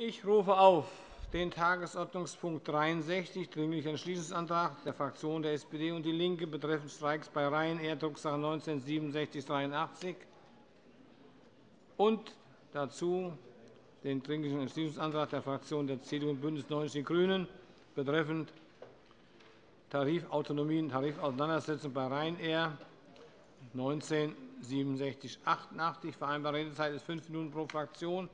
Ich rufe auf den Tagesordnungspunkt 63, Dringlicher Entschließungsantrag der Fraktionen der SPD und DIE LINKE betreffend Streiks bei Ryanair, Drucksache 19 /6783, und dazu den Dringlichen Entschließungsantrag der Fraktionen der CDU und BÜNDNIS 90 die GRÜNEN betreffend Tarifautonomie und Tarifauseinandersetzung bei Ryanair 19 /6788. Vereinbarte Redezeit ist fünf Minuten pro Fraktion.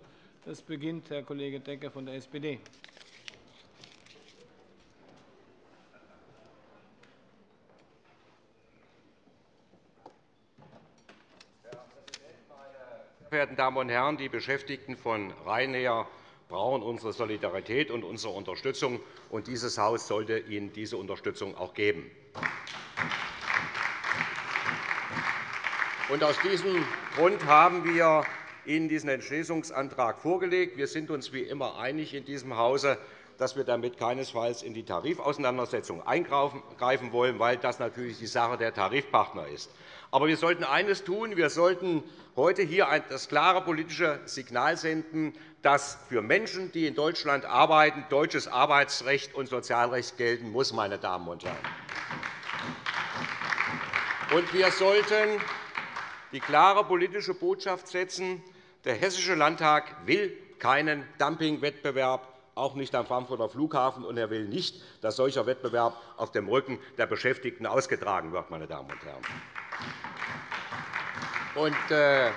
Es beginnt Herr Kollege Decker von der SPD. Sehr verehrten Damen und Herren, die Beschäftigten von Ryanair brauchen unsere Solidarität und unsere Unterstützung, und dieses Haus sollte ihnen diese Unterstützung auch geben. aus diesem Grund haben wir Ihnen diesen Entschließungsantrag vorgelegt. Wir sind uns wie immer einig in diesem Hause, dass wir damit keinesfalls in die Tarifauseinandersetzung eingreifen wollen, weil das natürlich die Sache der Tarifpartner ist. Aber wir sollten eines tun. Wir sollten heute hier das klare politische Signal senden, dass für Menschen, die in Deutschland arbeiten, deutsches Arbeitsrecht und Sozialrecht gelten muss. Meine Damen und Herren. Und wir sollten die klare politische Botschaft setzen, der Hessische Landtag will keinen Dumpingwettbewerb, auch nicht am Frankfurter Flughafen, und er will nicht, dass solcher Wettbewerb auf dem Rücken der Beschäftigten ausgetragen wird. Meine Damen und Herren. Und, äh,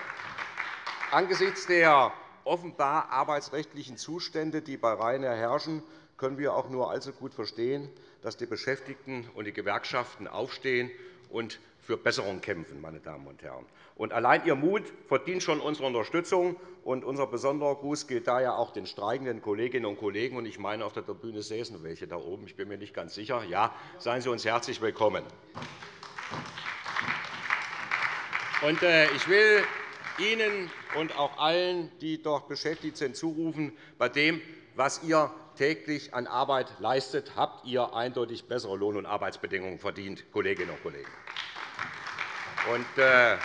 angesichts der offenbar arbeitsrechtlichen Zustände, die bei Ryanair herrschen, können wir auch nur allzu gut verstehen, dass die Beschäftigten und die Gewerkschaften aufstehen und für Besserung kämpfen. Meine Damen und Herren. Und allein Ihr Mut verdient schon unsere Unterstützung. Und unser besonderer Gruß gilt daher auch den streikenden Kolleginnen und Kollegen. Und ich meine, auf der Tribüne säßen welche da oben. Ich bin mir nicht ganz sicher. Ja, seien Sie uns herzlich willkommen. Und äh, ich will Ihnen und auch allen, die dort beschäftigt sind, zurufen, bei dem, was ihr täglich an Arbeit leistet, habt ihr eindeutig bessere Lohn- und Arbeitsbedingungen verdient, Kolleginnen und Kollegen. Und, äh,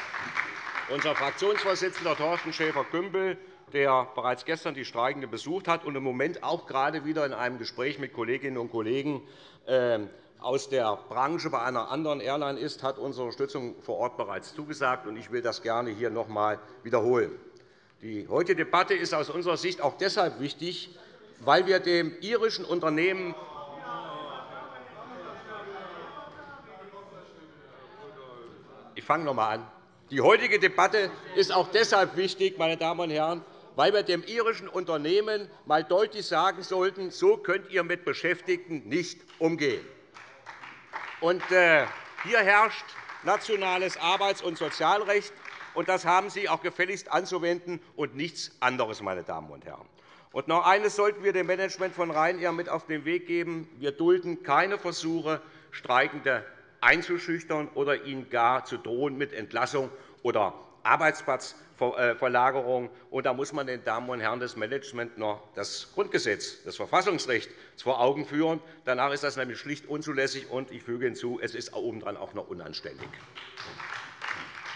unser Fraktionsvorsitzender Thorsten Schäfer-Gümbel, der bereits gestern die Streikenden besucht hat und im Moment auch gerade wieder in einem Gespräch mit Kolleginnen und Kollegen äh, aus der Branche bei einer anderen Airline ist, hat unsere Unterstützung vor Ort bereits zugesagt. Ich will das gerne hier noch einmal wiederholen. Die heutige Debatte ist aus unserer Sicht auch deshalb wichtig, weil wir dem irischen Unternehmen Ich fange noch einmal an. Die heutige Debatte ist auch deshalb wichtig, meine Damen und Herren, weil wir dem irischen Unternehmen einmal deutlich sagen sollten, so könnt ihr mit Beschäftigten nicht umgehen. Und, äh, hier herrscht nationales Arbeits- und Sozialrecht, und das haben Sie auch gefälligst anzuwenden und nichts anderes. Meine Damen und Herren. Und noch eines sollten wir dem Management von Ryanair mit auf den Weg geben. Wir dulden keine Versuche, Streikende einzuschüchtern oder ihnen gar zu drohen mit Entlassung oder Arbeitsplatzverlagerung. Und da muss man den Damen und Herren des Managements noch das Grundgesetz, das Verfassungsrecht vor Augen führen. Danach ist das nämlich schlicht unzulässig, und ich füge hinzu, es ist obendrein auch noch unanständig.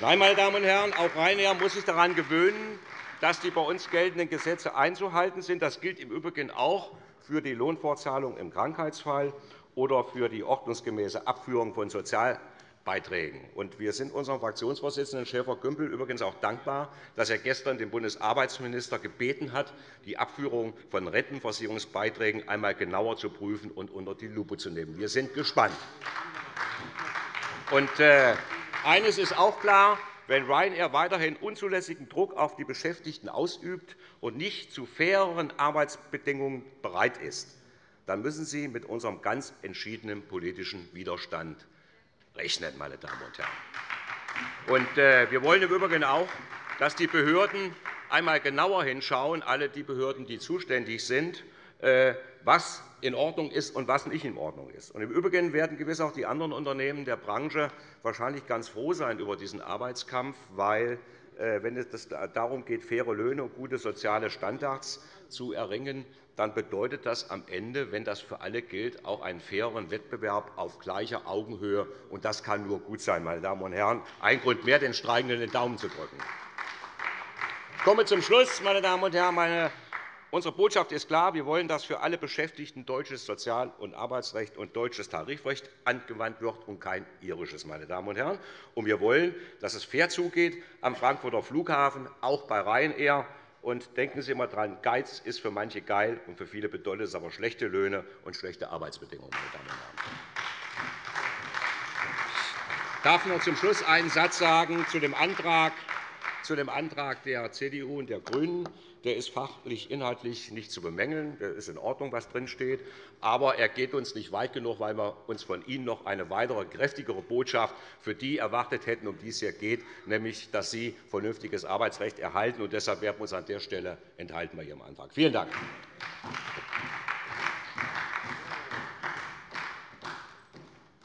Nein, meine Damen und Herren, auch Ryanair muss sich daran gewöhnen, dass die bei uns geltenden Gesetze einzuhalten sind. Das gilt im Übrigen auch für die Lohnfortzahlung im Krankheitsfall oder für die ordnungsgemäße Abführung von Sozialbeiträgen. Wir sind unserem Fraktionsvorsitzenden Schäfer-Gümbel übrigens auch dankbar, dass er gestern den Bundesarbeitsminister gebeten hat, die Abführung von Rentenversicherungsbeiträgen einmal genauer zu prüfen und unter die Lupe zu nehmen. Wir sind gespannt. Äh, eines ist auch klar. Wenn Ryanair weiterhin unzulässigen Druck auf die Beschäftigten ausübt und nicht zu faireren Arbeitsbedingungen bereit ist, dann müssen Sie mit unserem ganz entschiedenen politischen Widerstand rechnen. Meine Damen und Herren. Äh, wir wollen im Übrigen auch, dass die Behörden einmal genauer hinschauen, alle die Behörden, die zuständig sind, äh, was in Ordnung ist und was nicht in Ordnung ist. Im Übrigen werden gewiss auch die anderen Unternehmen der Branche wahrscheinlich ganz froh sein über diesen Arbeitskampf, weil äh, wenn es darum geht, faire Löhne und gute soziale Standards zu erringen, dann bedeutet das am Ende, wenn das für alle gilt, auch einen faireren Wettbewerb auf gleicher Augenhöhe. Und das kann nur gut sein, meine Damen und Herren. Ein Grund mehr, den Streikenden den Daumen zu drücken. Ich komme zum Schluss, meine Damen und Herren. Unsere Botschaft ist klar. Wir wollen, dass für alle Beschäftigten deutsches Sozial- und Arbeitsrecht und deutsches Tarifrecht angewandt wird und kein irisches. Meine Damen und Herren. Und wir wollen, dass es fair zugeht am Frankfurter Flughafen, auch bei Ryanair. Und denken Sie immer daran, Geiz ist für manche geil, und für viele bedeutet es aber schlechte Löhne und schlechte Arbeitsbedingungen. Meine Damen und Herren. Ich darf noch zum Schluss einen Satz sagen zu dem Antrag, zu dem Antrag der CDU und der GRÜNEN. Der ist fachlich, inhaltlich nicht zu bemängeln. Das ist in Ordnung, was drinsteht. Aber er geht uns nicht weit genug, weil wir uns von Ihnen noch eine weitere, kräftigere Botschaft für die erwartet hätten, um die es hier geht, nämlich, dass Sie vernünftiges Arbeitsrecht erhalten. Und deshalb werden wir uns an der Stelle enthalten bei Ihrem Antrag. Vielen Dank.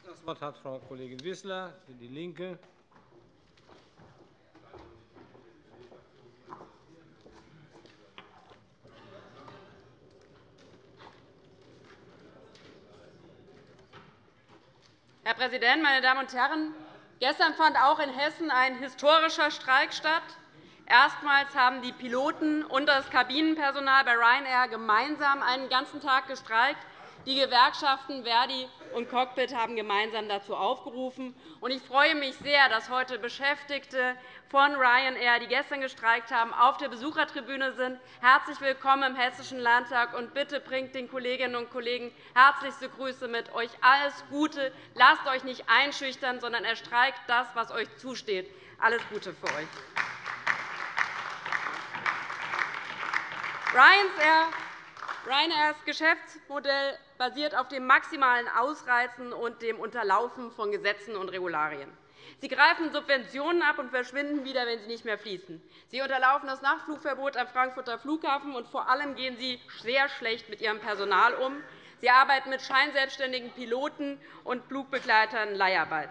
Das Wort hat Frau Kollegin Wissler für DIE LINKE. Herr Präsident, meine Damen und Herren! Gestern fand auch in Hessen ein historischer Streik statt. Erstmals haben die Piloten und das Kabinenpersonal bei Ryanair gemeinsam einen ganzen Tag gestreikt. Die Gewerkschaften Verdi und Cockpit haben gemeinsam dazu aufgerufen. Ich freue mich sehr, dass heute Beschäftigte von Ryanair, die gestern gestreikt haben, auf der Besuchertribüne sind. Herzlich willkommen im Hessischen Landtag, und bitte bringt den Kolleginnen und Kollegen herzlichste Grüße mit. Euch alles Gute. Lasst euch nicht einschüchtern, sondern erstreikt das, was euch zusteht. Alles Gute für euch. Ryanair Ryanairs Geschäftsmodell basiert auf dem maximalen Ausreizen und dem Unterlaufen von Gesetzen und Regularien. Sie greifen Subventionen ab und verschwinden wieder, wenn sie nicht mehr fließen. Sie unterlaufen das Nachtflugverbot am Frankfurter Flughafen, und vor allem gehen Sie sehr schlecht mit Ihrem Personal um. Sie arbeiten mit scheinselbstständigen Piloten und Flugbegleitern Leiharbeit.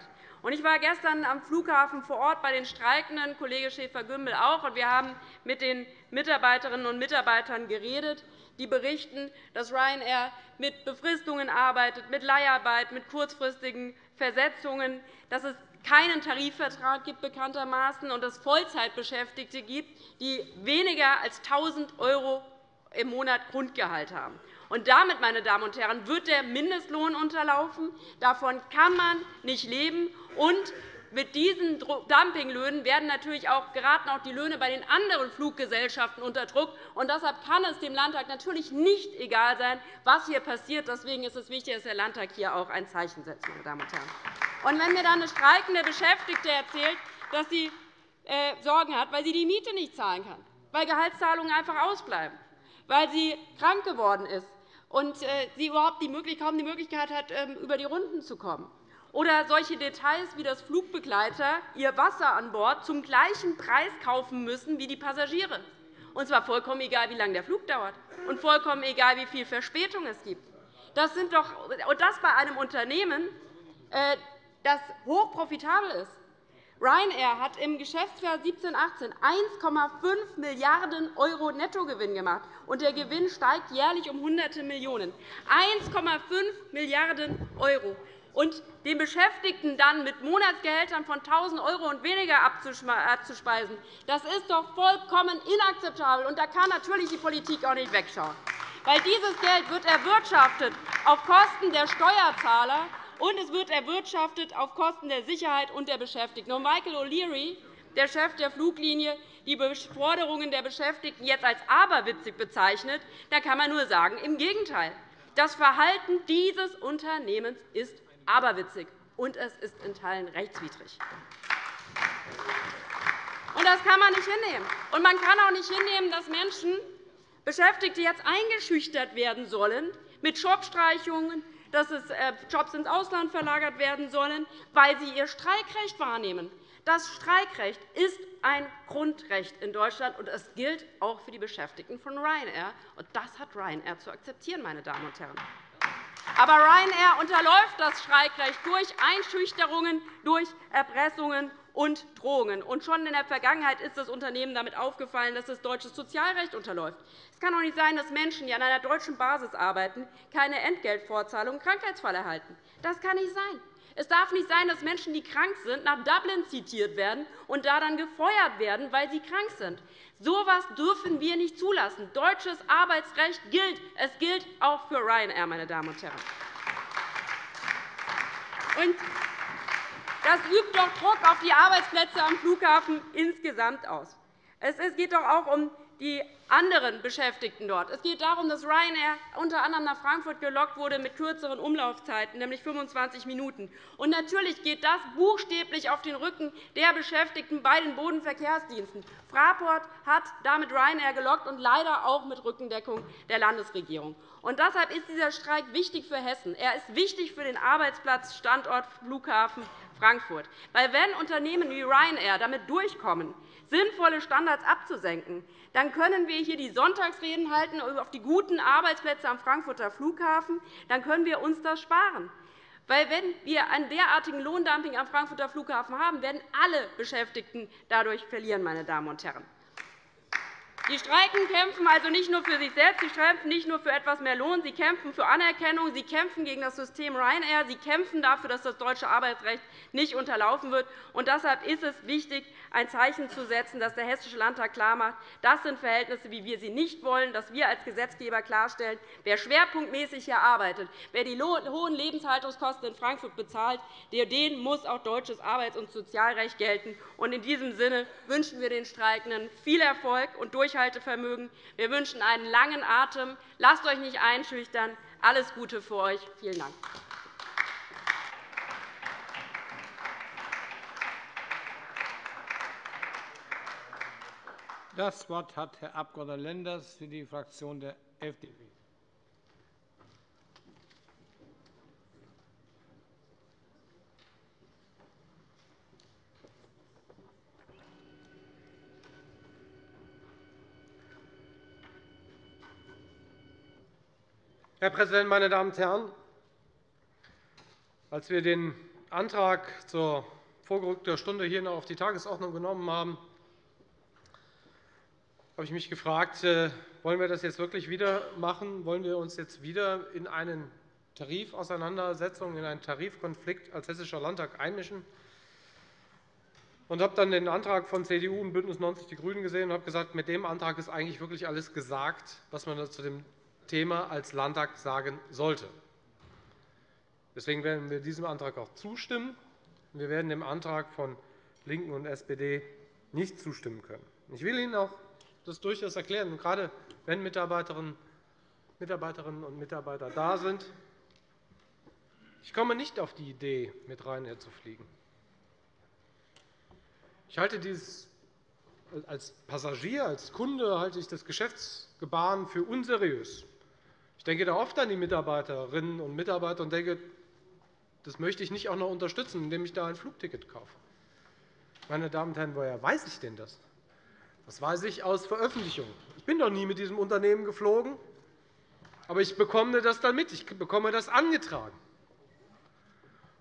Ich war gestern am Flughafen vor Ort bei den Streikenden, Kollege Schäfer-Gümbel auch. und Wir haben mit den Mitarbeiterinnen und Mitarbeitern geredet die berichten, dass Ryanair mit Befristungen arbeitet, mit Leiharbeit, mit kurzfristigen Versetzungen, dass es keinen Tarifvertrag gibt bekanntermaßen und dass es Vollzeitbeschäftigte gibt, die weniger als 1.000 € im Monat Grundgehalt haben. Und damit, meine Damen und Herren, wird der Mindestlohn unterlaufen. Davon kann man nicht leben. Und mit diesen Dumpinglöhnen werden natürlich auch, geraten auch die Löhne bei den anderen Fluggesellschaften unter Druck. Und deshalb kann es dem Landtag natürlich nicht egal sein, was hier passiert. Deswegen ist es wichtig, dass der Landtag hier auch ein Zeichen setzt. Meine Damen und Herren. Und wenn mir dann eine streikende Beschäftigte erzählt, dass sie äh, Sorgen hat, weil sie die Miete nicht zahlen kann, weil Gehaltszahlungen einfach ausbleiben, weil sie krank geworden ist und äh, sie überhaupt kaum die Möglichkeit hat, ähm, über die Runden zu kommen, oder solche Details wie dass Flugbegleiter ihr Wasser an Bord zum gleichen Preis kaufen müssen wie die Passagiere. Und zwar vollkommen egal, wie lange der Flug dauert, und vollkommen egal, wie viel Verspätung es gibt. Das sind doch, und das bei einem Unternehmen, äh, das hochprofitabel ist. Ryanair hat im Geschäftsjahr 17-18 1,5 Milliarden € Nettogewinn gemacht, und der Gewinn steigt jährlich um Hunderte Millionen. 1,5 Milliarden €. Und den Beschäftigten dann mit Monatsgehältern von 1.000 € und weniger abzuspeisen, das ist doch vollkommen inakzeptabel. Und da kann natürlich die Politik auch nicht wegschauen. Weil dieses Geld wird erwirtschaftet auf Kosten der Steuerzahler und es wird erwirtschaftet auf Kosten der Sicherheit und der Beschäftigten. Und Michael O'Leary, der Chef der Fluglinie, die Forderungen der Beschäftigten jetzt als aberwitzig bezeichnet, da kann man nur sagen, im Gegenteil. Das Verhalten dieses Unternehmens ist aberwitzig, und es ist in Teilen rechtswidrig. Das kann man nicht hinnehmen. Und man kann auch nicht hinnehmen, dass Menschen, Beschäftigte jetzt eingeschüchtert werden sollen mit Jobstreichungen, dass es äh, Jobs ins Ausland verlagert werden sollen, weil sie ihr Streikrecht wahrnehmen. Das Streikrecht ist ein Grundrecht in Deutschland, und es gilt auch für die Beschäftigten von Ryanair. Und das hat Ryanair zu akzeptieren, meine Damen und Herren. Aber Ryanair unterläuft das Streikrecht durch Einschüchterungen, durch Erpressungen und Drohungen. Und schon in der Vergangenheit ist das Unternehmen damit aufgefallen, dass das deutsche Sozialrecht unterläuft. Es kann doch nicht sein, dass Menschen, die an einer deutschen Basis arbeiten, keine Entgeltvorzahlung im Krankheitsfall erhalten. Das kann nicht sein. Es darf nicht sein, dass Menschen, die krank sind, nach Dublin zitiert werden und da dann gefeuert werden, weil sie krank sind. So etwas dürfen wir nicht zulassen. Deutsches Arbeitsrecht gilt. Es gilt auch für Ryanair, meine Damen und Herren. Und das übt doch Druck auf die Arbeitsplätze am Flughafen insgesamt aus. Es geht doch auch um die anderen Beschäftigten dort. Es geht darum, dass Ryanair unter anderem nach Frankfurt gelockt wurde mit kürzeren Umlaufzeiten, nämlich 25 Minuten. Und natürlich geht das buchstäblich auf den Rücken der Beschäftigten bei den Bodenverkehrsdiensten. Fraport hat damit Ryanair gelockt und leider auch mit Rückendeckung der Landesregierung. Und deshalb ist dieser Streik wichtig für Hessen. Er ist wichtig für den Arbeitsplatzstandort Flughafen Frankfurt. Weil wenn Unternehmen wie Ryanair damit durchkommen, sinnvolle Standards abzusenken, dann können wir hier die Sonntagsreden halten auf die guten Arbeitsplätze am Frankfurter Flughafen. Dann können wir uns das sparen. Weil, wenn wir ein derartigen Lohndumping am Frankfurter Flughafen haben, werden alle Beschäftigten dadurch verlieren. Meine Damen und Herren. Die Streiken kämpfen also nicht nur für sich selbst, sie kämpfen nicht nur für etwas mehr Lohn, sie kämpfen für Anerkennung, sie kämpfen gegen das System Ryanair, sie kämpfen dafür, dass das deutsche Arbeitsrecht nicht unterlaufen wird. Und deshalb ist es wichtig, ein Zeichen zu setzen, dass der Hessische Landtag klarmacht, das sind Verhältnisse, wie wir sie nicht wollen, dass wir als Gesetzgeber klarstellen, wer schwerpunktmäßig hier arbeitet, wer die hohen Lebenshaltungskosten in Frankfurt bezahlt, den muss auch deutsches Arbeits- und Sozialrecht gelten. In diesem Sinne wünschen wir den Streikenden viel Erfolg und Durchhaltevermögen. Wir wünschen einen langen Atem. Lasst euch nicht einschüchtern. Alles Gute für euch. Vielen Dank. Das Wort hat Herr Abg. Lenders für die Fraktion der FDP. Herr Präsident, meine Damen und Herren! Als wir den Antrag zur vorgerückten Stunde hier noch auf die Tagesordnung genommen haben, habe ich mich gefragt, äh, wollen wir das jetzt wirklich wieder machen? Wollen wir uns jetzt wieder in eine Tarifauseinandersetzung, in einen Tarifkonflikt als Hessischer Landtag einmischen? Und habe dann den Antrag von CDU und BÜNDNIS 90 die GRÜNEN gesehen und habe gesagt, mit dem Antrag ist eigentlich wirklich alles gesagt, was man zu dem Thema als Landtag sagen sollte. Deswegen werden wir diesem Antrag auch zustimmen. Wir werden dem Antrag von LINKEN und SPD nicht zustimmen können. Ich will Ihnen auch das durchaus erklären, gerade wenn Mitarbeiterinnen und Mitarbeiter da sind. Ich komme nicht auf die Idee, mit Ryanair zu fliegen. Ich halte dies als Passagier, als Kunde halte ich das Geschäftsgebaren für unseriös. Ich denke da oft an die Mitarbeiterinnen und Mitarbeiter und denke, das möchte ich nicht auch noch unterstützen, indem ich da ein Flugticket kaufe. Meine Damen und Herren, woher weiß ich denn das? Das weiß ich aus Veröffentlichungen. Ich bin doch nie mit diesem Unternehmen geflogen, aber ich bekomme das dann mit. Ich bekomme das angetragen.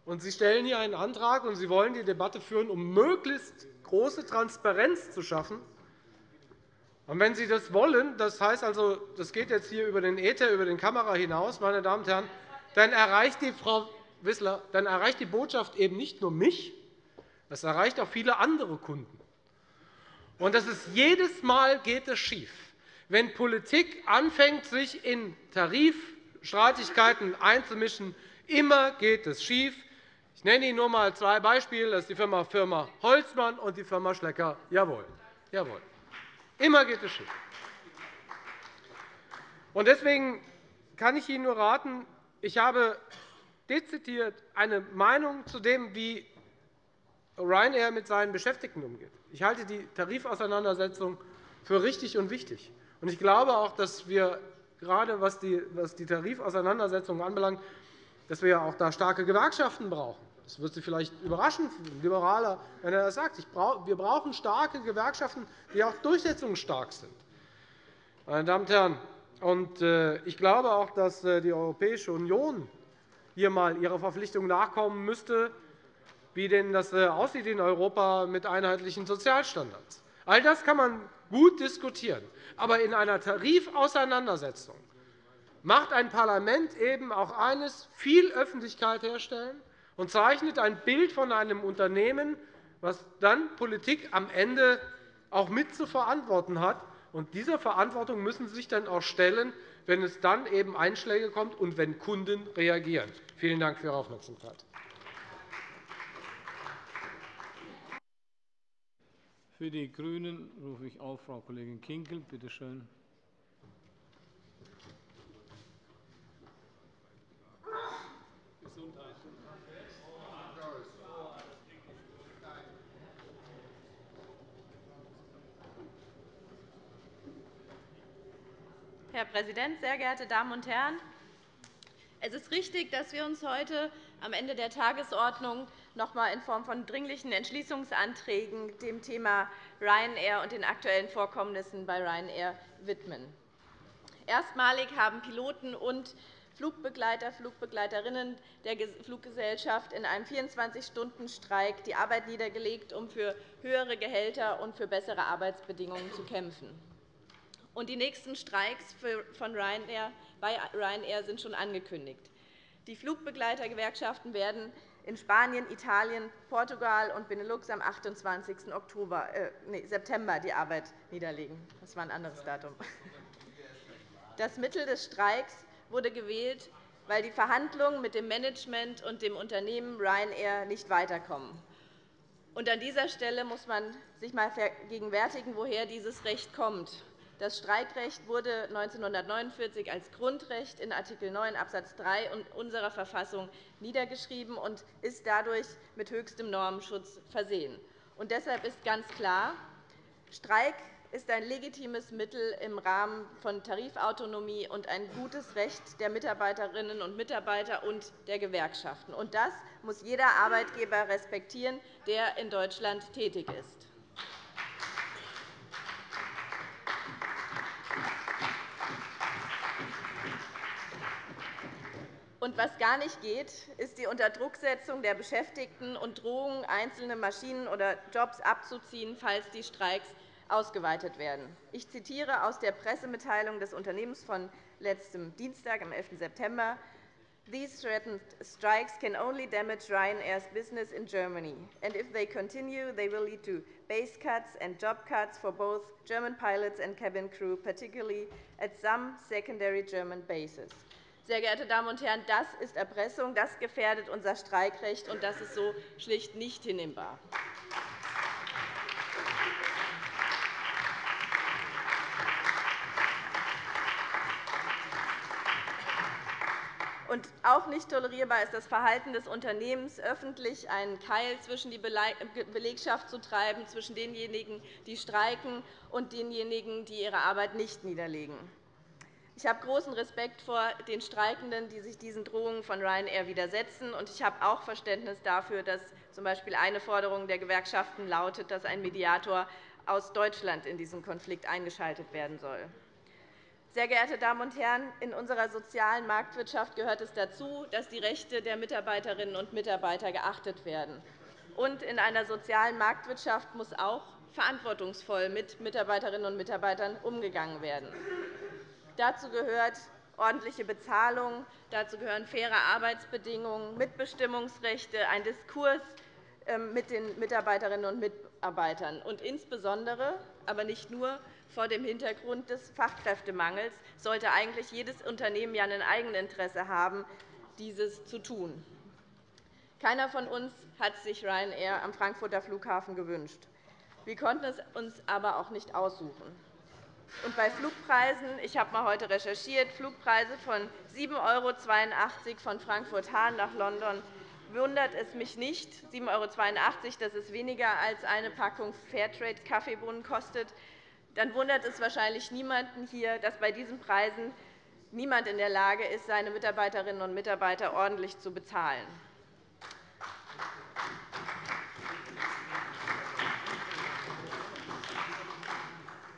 Und Sie stellen hier einen Antrag, und Sie wollen die Debatte führen, um möglichst große Transparenz zu schaffen. Und wenn Sie das wollen, das heißt also, das geht jetzt hier über den Äther, über den Kamera hinaus, meine Damen und Herren, dann erreicht die Frau Wissler, dann erreicht die Botschaft eben nicht nur mich, das erreicht auch viele andere Kunden. Und das ist, jedes Mal geht es schief. Wenn Politik anfängt, sich in Tarifstreitigkeiten einzumischen, immer geht es schief. Ich nenne Ihnen nur einmal zwei Beispiele. Das ist die Firma, Firma Holzmann und die Firma Schlecker. Jawohl. Jawohl. Immer geht es schief. Deswegen kann ich Ihnen nur raten, ich habe dezidiert eine Meinung zu dem, wie Ryanair mit seinen Beschäftigten umgeht. Ich halte die Tarifauseinandersetzung für richtig und wichtig. Ich glaube auch, dass wir gerade was die Tarifauseinandersetzung anbelangt, dass wir auch da starke Gewerkschaften brauchen. Das wird Sie vielleicht überraschen, Liberaler, wenn er das sagt. Wir brauchen starke Gewerkschaften, die auch durchsetzungsstark sind. Meine Damen und Herren, äh, ich glaube auch, dass äh, die Europäische Union hier einmal ihrer Verpflichtung nachkommen müsste, wie denn das äh, aussieht in Europa mit einheitlichen Sozialstandards. All das kann man gut diskutieren. Aber in einer Tarifauseinandersetzung macht ein Parlament eben auch eines, viel Öffentlichkeit herstellen und zeichnet ein Bild von einem Unternehmen, was dann Politik am Ende auch mit zu verantworten hat. Und dieser Verantwortung müssen Sie sich dann auch stellen, wenn es dann eben Einschläge kommt und wenn Kunden reagieren. Vielen Dank für Ihre Aufmerksamkeit. Für die GRÜNEN rufe ich auf Frau Kollegin Kinkel. Bitte schön. Herr Präsident, sehr geehrte Damen und Herren! Es ist richtig, dass wir uns heute am Ende der Tagesordnung noch einmal in Form von Dringlichen Entschließungsanträgen dem Thema Ryanair und den aktuellen Vorkommnissen bei Ryanair widmen. Erstmalig haben Piloten und Flugbegleiter, Flugbegleiterinnen der Fluggesellschaft in einem 24-Stunden-Streik die Arbeit niedergelegt, um für höhere Gehälter und für bessere Arbeitsbedingungen zu kämpfen. Und die nächsten Streiks von Ryanair, bei Ryanair sind schon angekündigt. Die Flugbegleitergewerkschaften werden in Spanien, Italien, Portugal und Benelux am 28. Oktober, äh, nee, September die Arbeit niederlegen. Das war ein anderes Datum. Das Mittel des Streiks wurde gewählt, weil die Verhandlungen mit dem Management und dem Unternehmen Ryanair nicht weiterkommen. Und an dieser Stelle muss man sich einmal vergegenwärtigen, woher dieses Recht kommt. Das Streikrecht wurde 1949 als Grundrecht in Art. 9 Abs. 3 unserer Verfassung niedergeschrieben und ist dadurch mit höchstem Normenschutz versehen. Und deshalb ist ganz klar, Streik ist ein legitimes Mittel im Rahmen von Tarifautonomie und ein gutes Recht der Mitarbeiterinnen und Mitarbeiter und der Gewerkschaften. Und das muss jeder Arbeitgeber respektieren, der in Deutschland tätig ist. Und was gar nicht geht, ist die Unterdrucksetzung der Beschäftigten und Drohungen, einzelne Maschinen oder Jobs abzuziehen, falls die Streiks ausgeweitet werden. Ich zitiere aus der Pressemitteilung des Unternehmens von letztem Dienstag, am 11. September. These threatened strikes can only damage Ryanair's business in Germany. And if they continue, they will lead to base cuts and job cuts for both German pilots and cabin crew, particularly at some secondary German bases. Sehr geehrte Damen und Herren, das ist Erpressung, das gefährdet unser Streikrecht, und das ist so schlicht nicht hinnehmbar. Und auch nicht tolerierbar ist das Verhalten des Unternehmens, öffentlich einen Keil zwischen die Belegschaft zu treiben, zwischen denjenigen, die streiken, und denjenigen, die ihre Arbeit nicht niederlegen. Ich habe großen Respekt vor den Streikenden, die sich diesen Drohungen von Ryanair widersetzen. Und ich habe auch Verständnis dafür, dass z. B. eine Forderung der Gewerkschaften lautet, dass ein Mediator aus Deutschland in diesen Konflikt eingeschaltet werden soll. Sehr geehrte Damen und Herren, in unserer sozialen Marktwirtschaft gehört es dazu, dass die Rechte der Mitarbeiterinnen und Mitarbeiter geachtet werden. Und in einer sozialen Marktwirtschaft muss auch verantwortungsvoll mit Mitarbeiterinnen und Mitarbeitern umgegangen werden. Dazu gehört ordentliche Bezahlung, dazu gehören faire Arbeitsbedingungen, Mitbestimmungsrechte, ein Diskurs ähm, mit den Mitarbeiterinnen und Mitarbeitern. Und insbesondere, aber nicht nur, vor dem Hintergrund des Fachkräftemangels sollte eigentlich jedes Unternehmen ja ein Eigeninteresse haben, dieses zu tun. Keiner von uns hat sich Ryanair am Frankfurter Flughafen gewünscht. Wir konnten es uns aber auch nicht aussuchen. Und bei Flugpreisen, ich habe mal heute recherchiert, Flugpreise von 7,82 € von Frankfurt-Hahn nach London, wundert es mich nicht. 7,82 €, das ist weniger als eine Packung Fairtrade-Kaffeebohnen kostet. Dann wundert es wahrscheinlich niemanden hier, dass bei diesen Preisen niemand in der Lage ist, seine Mitarbeiterinnen und Mitarbeiter ordentlich zu bezahlen.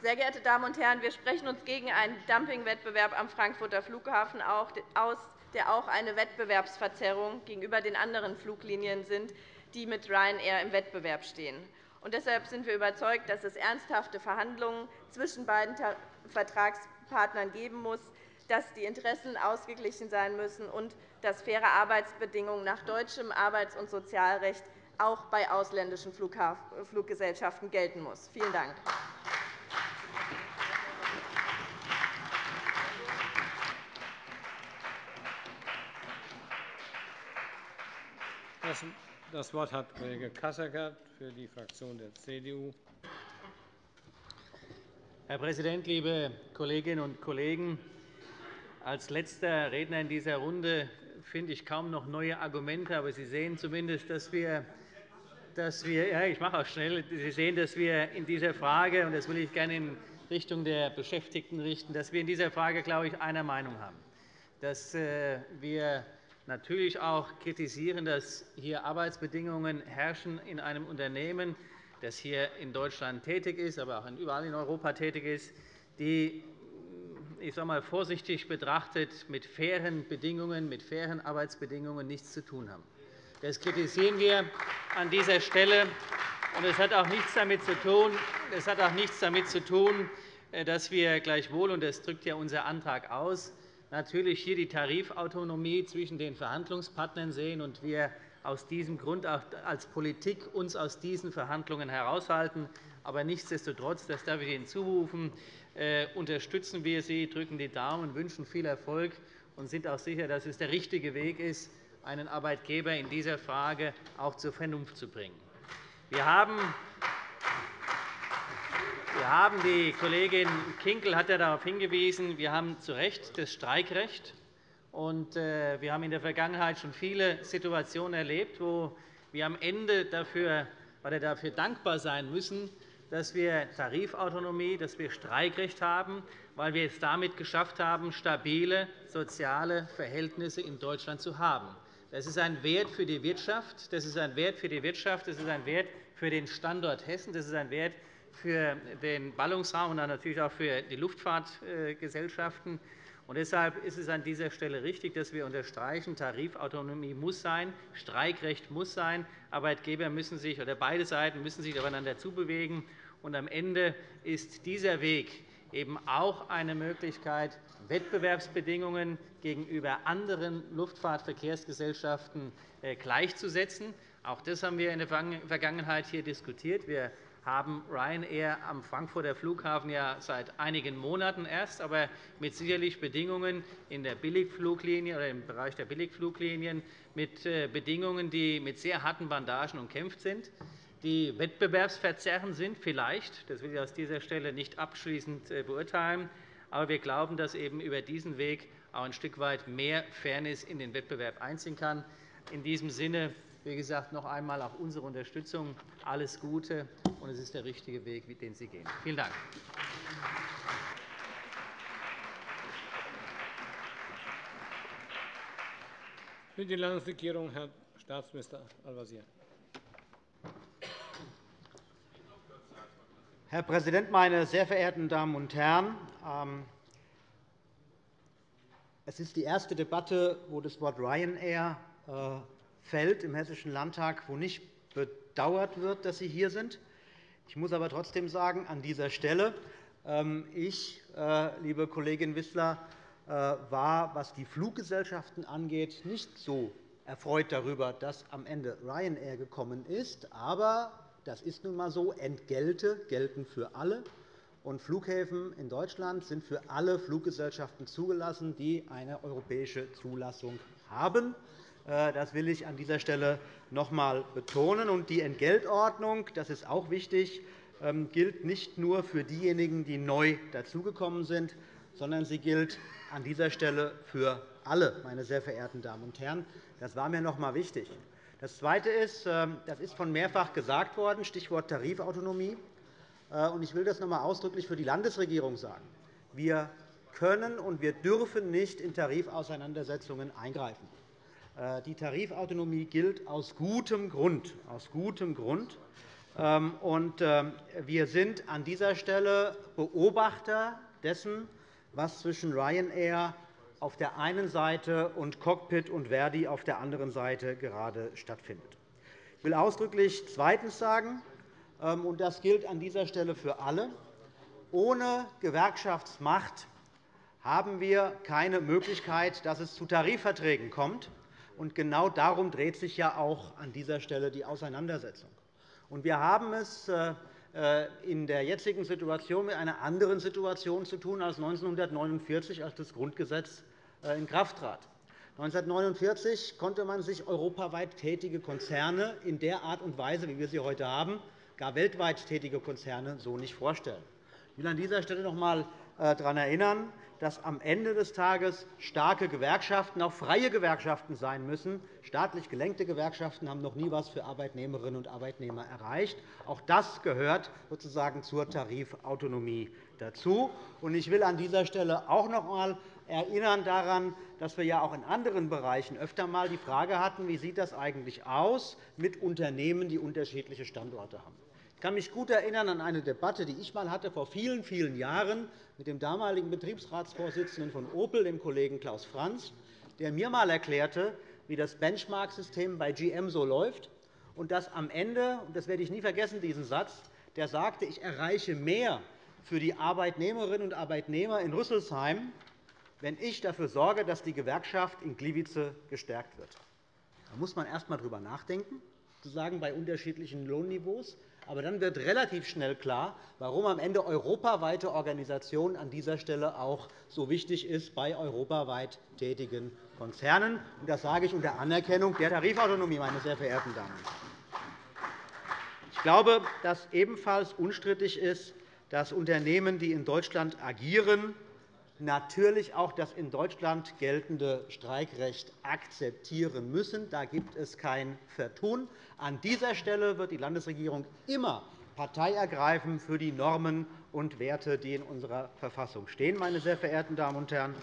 Sehr geehrte Damen und Herren, wir sprechen uns gegen einen Dumpingwettbewerb am Frankfurter Flughafen aus, der auch eine Wettbewerbsverzerrung gegenüber den anderen Fluglinien sind, die mit Ryanair im Wettbewerb stehen. Und deshalb sind wir überzeugt, dass es ernsthafte Verhandlungen zwischen beiden Vertragspartnern geben muss, dass die Interessen ausgeglichen sein müssen und dass faire Arbeitsbedingungen nach deutschem Arbeits- und Sozialrecht auch bei ausländischen Fluggesellschaften gelten muss. Vielen Dank. Das Wort hat Kollege Kasseckert für die Fraktion der CDU. Herr Präsident, liebe Kolleginnen und Kollegen! Als letzter Redner in dieser Runde finde ich kaum noch neue Argumente. Aber Sie sehen zumindest, dass wir, dass wir ja, ich mache auch schnell, Sie sehen, dass wir in dieser Frage, und das will ich gerne in Richtung der Beschäftigten richten, dass wir in dieser Frage, glaube ich, einer Meinung haben. Dass äh, wir natürlich auch kritisieren, dass hier Arbeitsbedingungen herrschen in einem Unternehmen, das hier in Deutschland tätig ist, aber auch überall in Europa tätig ist, die ich sage mal, vorsichtig betrachtet mit fairen Bedingungen, mit fairen Arbeitsbedingungen nichts zu tun haben. Das kritisieren wir an dieser Stelle. Und es hat auch nichts damit zu tun, es hat auch nichts damit zu tun äh, dass wir gleichwohl, und das drückt ja unser Antrag aus, natürlich hier die Tarifautonomie zwischen den Verhandlungspartnern sehen und wir aus diesem Grund auch als Politik uns aus diesen Verhandlungen heraushalten. Aber nichtsdestotrotz, das darf ich Ihnen zurufen, äh, unterstützen wir Sie, drücken die Daumen, wünschen viel Erfolg und sind auch sicher, dass es der richtige Weg ist, einen Arbeitgeber in dieser Frage auch zur Vernunft zu bringen. Wir haben wir haben, die Kollegin Kinkel hat ja darauf hingewiesen, wir haben zu Recht das Streikrecht. Und äh, wir haben in der Vergangenheit schon viele Situationen erlebt, wo wir am Ende dafür, oder dafür dankbar sein müssen, dass wir Tarifautonomie, dass wir Streikrecht haben, weil wir es damit geschafft haben, stabile soziale Verhältnisse in Deutschland zu haben. Das ist ein Wert für die Wirtschaft, das ist ein Wert für die Wirtschaft, das ist ein Wert für den Standort Hessen, das ist ein Wert für den Ballungsraum und natürlich auch für die Luftfahrtgesellschaften. Und deshalb ist es an dieser Stelle richtig, dass wir unterstreichen, Tarifautonomie muss sein, Streikrecht muss sein, Arbeitgeber müssen sich oder beide Seiten müssen sich aufeinander zubewegen. Und am Ende ist dieser Weg eben auch eine Möglichkeit, Wettbewerbsbedingungen gegenüber anderen Luftfahrtverkehrsgesellschaften äh, gleichzusetzen. Auch das haben wir in der Vergangenheit hier diskutiert. Wir haben Ryanair am Frankfurter Flughafen ja seit einigen Monaten erst, aber mit sicherlich Bedingungen in der Billigfluglinie oder im Bereich der Billigfluglinien mit äh, Bedingungen, die mit sehr harten Bandagen umkämpft sind die wettbewerbsverzerrend sind, vielleicht. Das will ich aus dieser Stelle nicht abschließend äh, beurteilen. Aber wir glauben, dass eben über diesen Weg auch ein Stück weit mehr Fairness in den Wettbewerb einziehen kann. In diesem Sinne, wie gesagt, noch einmal auch unsere Unterstützung. Alles Gute, und es ist der richtige Weg, den Sie gehen. Vielen Dank. Für die Landesregierung Herr Staatsminister Al-Wazir. Herr Präsident, meine sehr verehrten Damen und Herren! Ähm, es ist die erste Debatte, wo das Wort Ryanair äh, fällt im Hessischen Landtag, wo nicht bedauert wird, dass Sie hier sind. Ich muss aber trotzdem sagen, an dieser Stelle, ähm, ich, äh, liebe Kollegin Wissler, äh, war, was die Fluggesellschaften angeht, nicht so erfreut darüber, dass am Ende Ryanair gekommen ist. Aber das ist nun einmal so. Entgelte gelten für alle. Und Flughäfen in Deutschland sind für alle Fluggesellschaften zugelassen, die eine europäische Zulassung haben. Äh, das will ich an dieser Stelle noch einmal betonen. Die Entgeltordnung, das ist auch wichtig, ähm, gilt nicht nur für diejenigen, die neu dazugekommen sind, sondern sie gilt an dieser Stelle für alle, meine sehr verehrten Damen und Herren. Das war mir noch einmal wichtig. Das Zweite ist, ähm, das ist von mehrfach gesagt worden, Stichwort Tarifautonomie. Äh, ich will das noch einmal ausdrücklich für die Landesregierung sagen. Wir können und wir dürfen nicht in Tarifauseinandersetzungen eingreifen. Äh, die Tarifautonomie gilt aus gutem Grund. Aus gutem Grund. Ähm, ähm, wir sind an dieser Stelle Beobachter dessen, was zwischen Ryanair auf der einen Seite und Cockpit und Verdi auf der anderen Seite gerade stattfindet. Ich will ausdrücklich zweitens sagen, ähm, und das gilt an dieser Stelle für alle, ohne Gewerkschaftsmacht haben wir keine Möglichkeit, dass es zu Tarifverträgen kommt. Und genau darum dreht sich ja auch an dieser Stelle die Auseinandersetzung. Und wir haben es äh, äh, in der jetzigen Situation mit einer anderen Situation zu tun als 1949, als das Grundgesetz äh, in Kraft trat. 1949 konnte man sich europaweit tätige Konzerne in der Art und Weise, wie wir sie heute haben, gar weltweit tätige Konzerne so nicht vorstellen. Ich will an dieser Stelle noch einmal daran erinnern, dass am Ende des Tages starke Gewerkschaften auch freie Gewerkschaften sein müssen. Staatlich gelenkte Gewerkschaften haben noch nie etwas für Arbeitnehmerinnen und Arbeitnehmer erreicht. Auch das gehört sozusagen zur Tarifautonomie dazu. Ich will an dieser Stelle auch noch einmal erinnern daran, dass wir ja auch in anderen Bereichen öfter einmal die Frage hatten, wie sieht das eigentlich aus mit Unternehmen, die unterschiedliche Standorte haben. Ich kann mich gut erinnern an eine Debatte, die ich einmal hatte vor vielen, vielen Jahren mit dem damaligen Betriebsratsvorsitzenden von Opel, dem Kollegen Klaus Franz, der mir einmal erklärte, wie das Benchmark-System bei GM so läuft, und dass am Ende, und das werde ich nie vergessen, diesen Satz, der sagte, ich erreiche mehr für die Arbeitnehmerinnen und Arbeitnehmer in Rüsselsheim, wenn ich dafür sorge, dass die Gewerkschaft in Gliwice gestärkt wird. Da muss man erst einmal darüber nachdenken, zu sagen, bei unterschiedlichen Lohnniveaus. Aber dann wird relativ schnell klar, warum am Ende europaweite Organisation an dieser Stelle auch so wichtig ist bei europaweit tätigen Konzernen. Das sage ich unter Anerkennung der Tarifautonomie, meine sehr verehrten Damen. Ich glaube, dass ebenfalls unstrittig ist, dass Unternehmen, die in Deutschland agieren, natürlich auch das in Deutschland geltende Streikrecht akzeptieren müssen. Da gibt es kein Vertun. An dieser Stelle wird die Landesregierung immer Partei ergreifen für die Normen und Werte, die in unserer Verfassung stehen. Meine sehr verehrten Damen und Herren.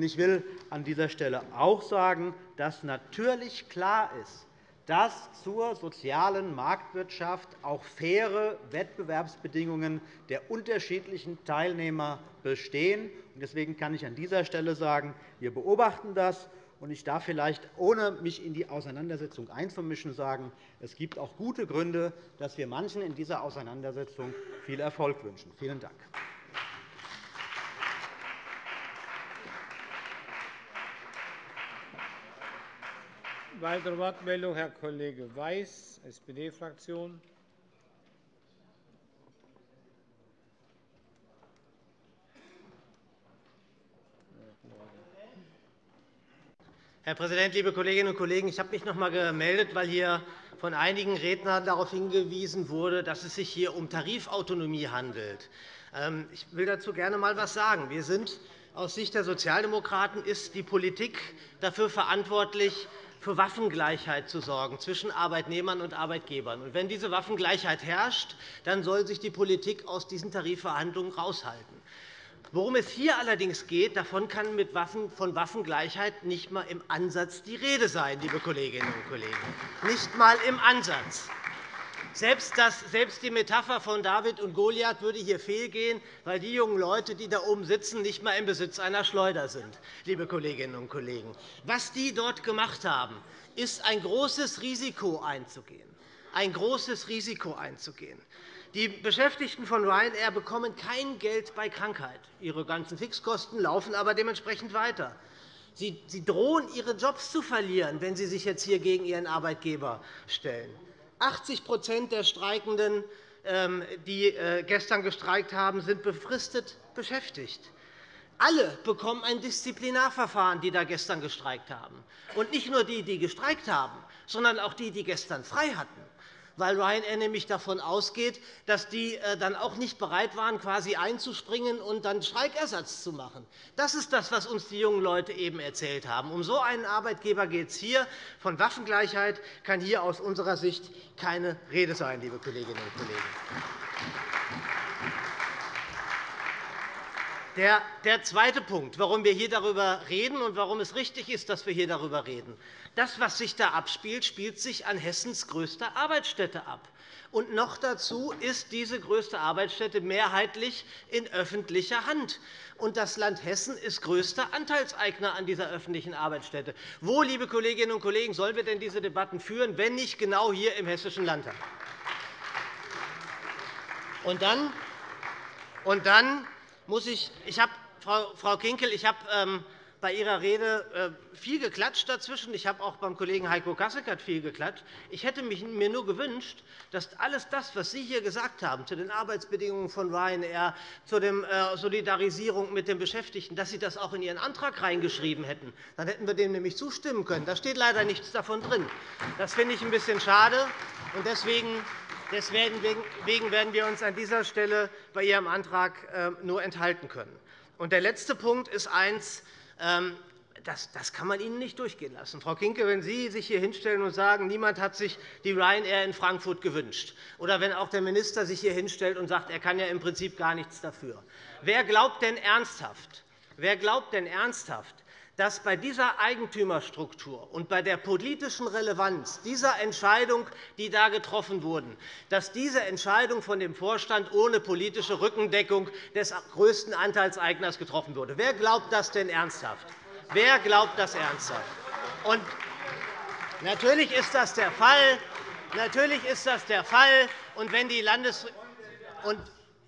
Ich will an dieser Stelle auch sagen, dass natürlich klar ist, dass zur sozialen Marktwirtschaft auch faire Wettbewerbsbedingungen der unterschiedlichen Teilnehmer bestehen. Deswegen kann ich an dieser Stelle sagen, wir beobachten das. Ich darf vielleicht, ohne mich in die Auseinandersetzung einzumischen, sagen, es gibt auch gute Gründe, dass wir manchen in dieser Auseinandersetzung viel Erfolg wünschen. Vielen Dank. Weitere Wortmeldung, Herr Kollege Weiß, SPD-Fraktion. Herr Präsident, liebe Kolleginnen und Kollegen! Ich habe mich noch einmal gemeldet, weil hier von einigen Rednern darauf hingewiesen wurde, dass es sich hier um Tarifautonomie handelt. Ähm, ich will dazu gerne einmal etwas sagen. Wir sind aus Sicht der Sozialdemokraten ist die Politik dafür verantwortlich, für Waffengleichheit zu sorgen zwischen Arbeitnehmern und Arbeitgebern. Und wenn diese Waffengleichheit herrscht, dann soll sich die Politik aus diesen Tarifverhandlungen heraushalten. Worum es hier allerdings geht, davon kann mit Waffen, von Waffengleichheit nicht einmal im Ansatz die Rede sein, liebe Kolleginnen und Kollegen. Nicht einmal im Ansatz. Selbst, das, selbst die Metapher von David und Goliath würde hier fehlgehen, weil die jungen Leute, die da oben sitzen, nicht einmal im Besitz einer Schleuder sind. Liebe Kolleginnen und Kollegen. Was die dort gemacht haben, ist ein großes Risiko einzugehen. Ein großes Risiko einzugehen. Die Beschäftigten von Ryanair bekommen kein Geld bei Krankheit. Ihre ganzen Fixkosten laufen aber dementsprechend weiter. Sie drohen, ihre Jobs zu verlieren, wenn Sie sich jetzt hier gegen Ihren Arbeitgeber stellen. 80% der Streikenden, ähm, die äh, gestern gestreikt haben, sind befristet beschäftigt. Alle bekommen ein Disziplinarverfahren, die da gestern gestreikt haben. Und nicht nur die, die gestreikt haben, sondern auch die, die gestern frei hatten weil Ryanair nämlich davon ausgeht, dass die äh, dann auch nicht bereit waren, quasi einzuspringen und dann Streikersatz zu machen. Das ist das, was uns die jungen Leute eben erzählt haben. Um so einen Arbeitgeber geht es hier. Von Waffengleichheit kann hier aus unserer Sicht keine Rede sein, liebe Kolleginnen und Kollegen. Der zweite Punkt, warum wir hier darüber reden und warum es richtig ist, dass wir hier darüber reden. Das, was sich da abspielt, spielt sich an Hessens größter Arbeitsstätte ab. Und noch dazu ist diese größte Arbeitsstätte mehrheitlich in öffentlicher Hand. Und das Land Hessen ist größter Anteilseigner an dieser öffentlichen Arbeitsstätte. Wo, liebe Kolleginnen und Kollegen, sollen wir denn diese Debatten führen, wenn nicht genau hier im Hessischen Landtag? Und dann, und dann muss ich, ich habe, Frau Kinkel, ich habe ähm, bei Ihrer Rede äh, viel geklatscht dazwischen. Ich habe auch beim Kollegen Heiko Kasseckert viel geklatscht. Ich hätte mir nur gewünscht, dass alles das, was Sie hier gesagt haben, zu den Arbeitsbedingungen von Ryanair, zu der äh, Solidarisierung mit den Beschäftigten, dass Sie das auch in Ihren Antrag reingeschrieben hätten. Dann hätten wir dem nämlich zustimmen können. Da steht leider nichts davon drin. Das finde ich ein bisschen schade. Deswegen Deswegen werden wir uns an dieser Stelle bei Ihrem Antrag ähm, nur enthalten können. Und der letzte Punkt ist ähm, das, das kann man Ihnen nicht durchgehen lassen. Frau Kinke, wenn Sie sich hier hinstellen und sagen, niemand hat sich die Ryanair in Frankfurt gewünscht, oder wenn auch der Minister sich hier hinstellt und sagt, er kann ja im Prinzip gar nichts dafür. Wer glaubt denn ernsthaft, wer glaubt denn ernsthaft dass bei dieser Eigentümerstruktur und bei der politischen Relevanz dieser Entscheidung, die da getroffen wurden, dass diese Entscheidung von dem Vorstand ohne politische Rückendeckung des größten Anteilseigners getroffen wurde. Wer glaubt das denn ernsthaft? Wer glaubt das ernsthaft? Und natürlich ist das der Fall. Natürlich ist das der Fall. Und wenn die Landes und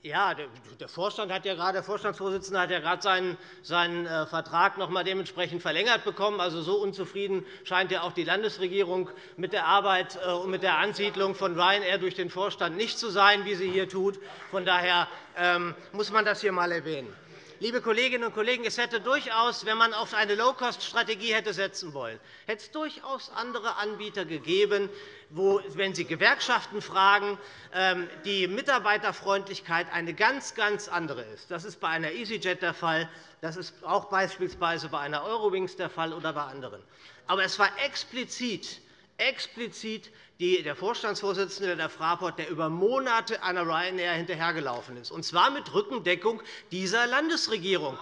ja, der Vorstand hat ja gerade, der Vorstandsvorsitzende hat ja gerade seinen, seinen äh, Vertrag noch einmal dementsprechend verlängert bekommen. Also so unzufrieden scheint ja auch die Landesregierung mit der Arbeit äh, und mit der Ansiedlung von Ryanair durch den Vorstand nicht zu sein, wie sie hier tut. Von daher ähm, muss man das hier einmal erwähnen. Liebe Kolleginnen und Kollegen, es hätte durchaus, wenn man auf eine Low-Cost-Strategie hätte setzen wollen, hätte es durchaus andere Anbieter gegeben, wo, wenn Sie Gewerkschaften fragen, ähm, die Mitarbeiterfreundlichkeit eine ganz, ganz andere ist. Das ist bei einer EasyJet der Fall. Das ist auch beispielsweise bei einer Eurowings der Fall oder bei anderen. Aber es war explizit explizit der Vorstandsvorsitzende der Fraport, der über Monate einer Ryanair hinterhergelaufen ist, und zwar mit Rückendeckung dieser Landesregierung.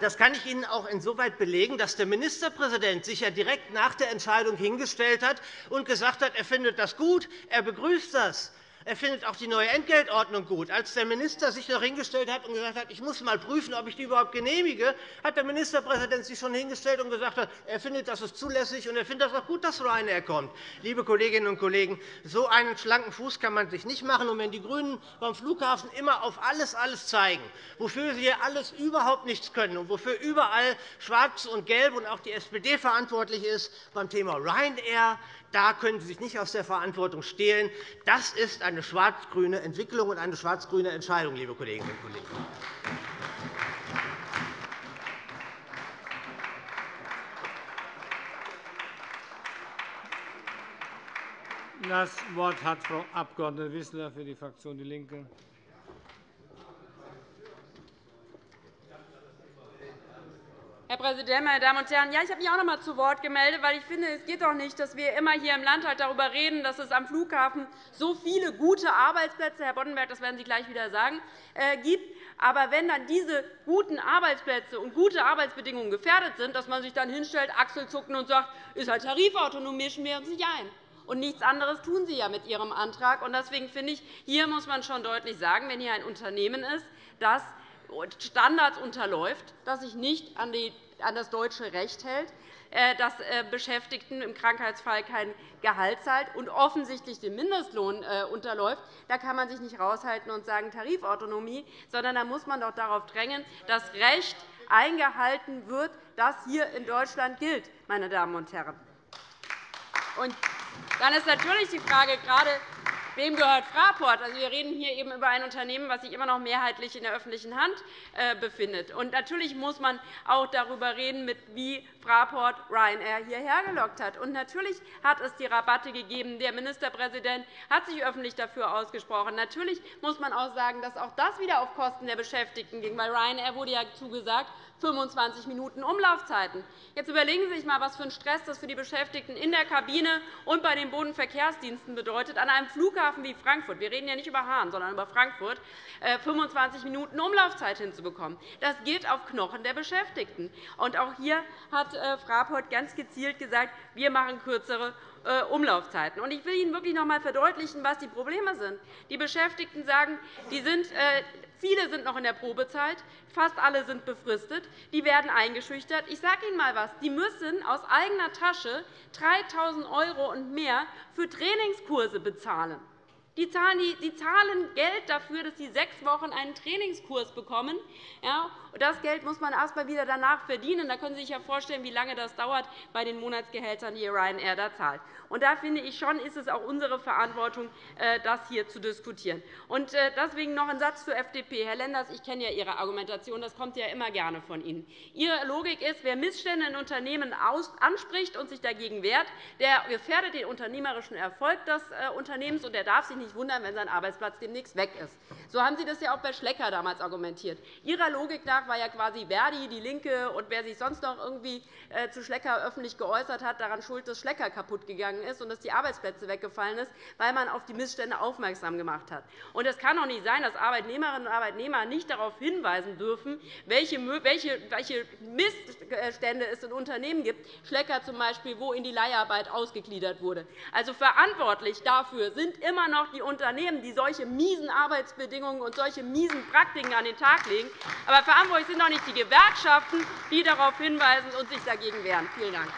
Das kann ich Ihnen auch insoweit belegen, dass der Ministerpräsident sich ja direkt nach der Entscheidung hingestellt hat und gesagt hat, er findet das gut, er begrüßt das. Er findet auch die neue Entgeltordnung gut. Als der Minister sich noch hingestellt hat und gesagt hat, ich muss mal prüfen, ob ich die überhaupt genehmige, hat der Ministerpräsident sich schon hingestellt und gesagt, hat, er findet, das ist zulässig und er findet das auch gut, dass Ryanair kommt. Liebe Kolleginnen und Kollegen, so einen schlanken Fuß kann man sich nicht machen. Und wenn die GRÜNEN beim Flughafen immer auf alles, alles zeigen, wofür sie alles überhaupt nichts können und wofür überall Schwarz und Gelb und auch die SPD verantwortlich ist beim Thema Ryanair, da können Sie sich nicht aus der Verantwortung stehlen. Das ist eine schwarz-grüne Entwicklung und eine schwarz-grüne Entscheidung, liebe Kolleginnen und Kollegen. Das Wort hat Frau Abg. Wissler für die Fraktion DIE LINKE. Herr Präsident, meine Damen und Herren! Ja, ich habe mich auch noch einmal zu Wort gemeldet, weil ich finde, es geht doch nicht, dass wir immer hier im Landtag darüber reden, dass es am Flughafen so viele gute Arbeitsplätze – Herr Boddenberg, das werden Sie gleich wieder sagen äh, – gibt. Aber wenn dann diese guten Arbeitsplätze und gute Arbeitsbedingungen gefährdet sind, dass man sich dann hinstellt, Achselzucken und sagt, ist halt Tarifautonomie, schmieren Sie sich ein. Und nichts anderes tun Sie ja mit Ihrem Antrag. Deswegen finde ich, hier muss man schon deutlich sagen, wenn hier ein Unternehmen ist, das Standards unterläuft, das sich nicht an das deutsche Recht hält, äh, dass äh, Beschäftigten im Krankheitsfall kein Gehalt zahlt und offensichtlich den Mindestlohn äh, unterläuft, da kann man sich nicht raushalten und sagen Tarifautonomie, sondern da muss man doch darauf drängen, dass Recht eingehalten wird, das hier in Deutschland gilt. Meine Damen und Herren. Und dann ist natürlich die Frage, gerade Wem gehört Fraport? Also, wir reden hier eben über ein Unternehmen, das sich immer noch mehrheitlich in der öffentlichen Hand äh, befindet. Und natürlich muss man auch darüber reden, wie Fraport Ryanair hierher gelockt hat. Und natürlich hat es die Rabatte gegeben. Der Ministerpräsident hat sich öffentlich dafür ausgesprochen. Natürlich muss man auch sagen, dass auch das wieder auf Kosten der Beschäftigten ging. Bei Ryanair wurde ja zugesagt, 25 Minuten Umlaufzeiten. Jetzt überlegen Sie sich einmal, was für ein Stress das für die Beschäftigten in der Kabine und bei den Bodenverkehrsdiensten bedeutet, an einem Flughafen wie Frankfurt – wir reden ja nicht über Hahn, sondern über Frankfurt – 25 äh, Minuten Umlaufzeit hinzubekommen. Das geht auf Knochen der Beschäftigten. Auch hier hat äh, Fraport ganz gezielt gesagt, wir machen kürzere äh, Umlaufzeiten. Ich will Ihnen wirklich noch einmal verdeutlichen, was die Probleme sind. Die Beschäftigten sagen, die sind Viele sind noch in der Probezeit, fast alle sind befristet. Die werden eingeschüchtert. Ich sage Ihnen einmal etwas. Die müssen aus eigener Tasche 3.000 € und mehr für Trainingskurse bezahlen. Die zahlen Geld dafür, dass sie sechs Wochen einen Trainingskurs bekommen. Das Geld muss man erst einmal wieder danach verdienen. Da können Sie sich ja vorstellen, wie lange das dauert bei den Monatsgehältern, die Ryanair da zahlt. Da finde ich schon, ist es auch unsere Verantwortung, äh, das hier zu diskutieren. Äh, deswegen noch ein Satz zur FDP. Herr Lenders, ich kenne ja Ihre Argumentation. Das kommt ja immer gerne von Ihnen. Ihre Logik ist, wer Missstände in Unternehmen anspricht und sich dagegen wehrt, der gefährdet den unternehmerischen Erfolg des äh, Unternehmens, und er darf sich nicht wundern, wenn sein Arbeitsplatz demnächst weg ist. So haben Sie das ja auch bei Schlecker damals argumentiert. Ihrer Logik nach war ja quasi Verdi, DIE LINKE und wer sich sonst noch irgendwie zu Schlecker öffentlich geäußert hat, daran schuld, dass Schlecker kaputt gegangen ist und dass die Arbeitsplätze weggefallen sind, weil man auf die Missstände aufmerksam gemacht hat. Und es kann doch nicht sein, dass Arbeitnehmerinnen und Arbeitnehmer nicht darauf hinweisen dürfen, welche Missstände es in Unternehmen gibt, Schlecker zum Beispiel, wo in die Leiharbeit ausgegliedert wurde. Also verantwortlich dafür sind immer noch die Unternehmen, die solche miesen Arbeitsbedingungen und solche miesen Praktiken an den Tag legen. Aber verantwortlich sind doch nicht die Gewerkschaften, die darauf hinweisen und sich dagegen wehren. Vielen Dank.